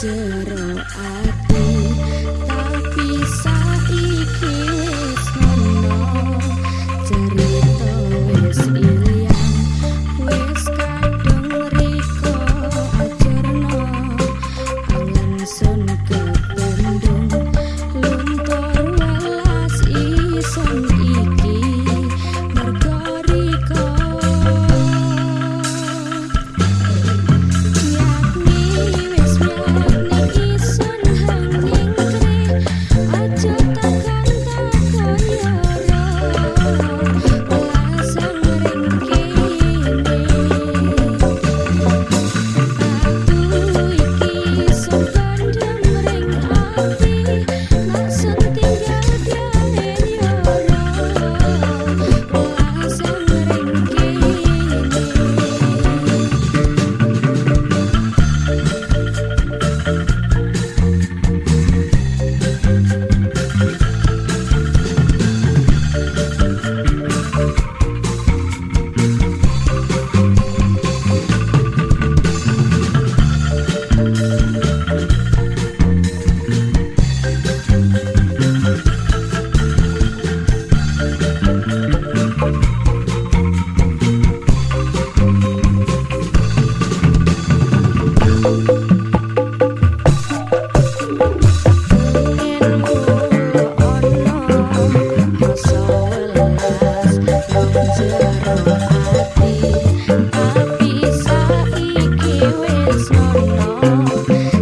jero I'm not afraid.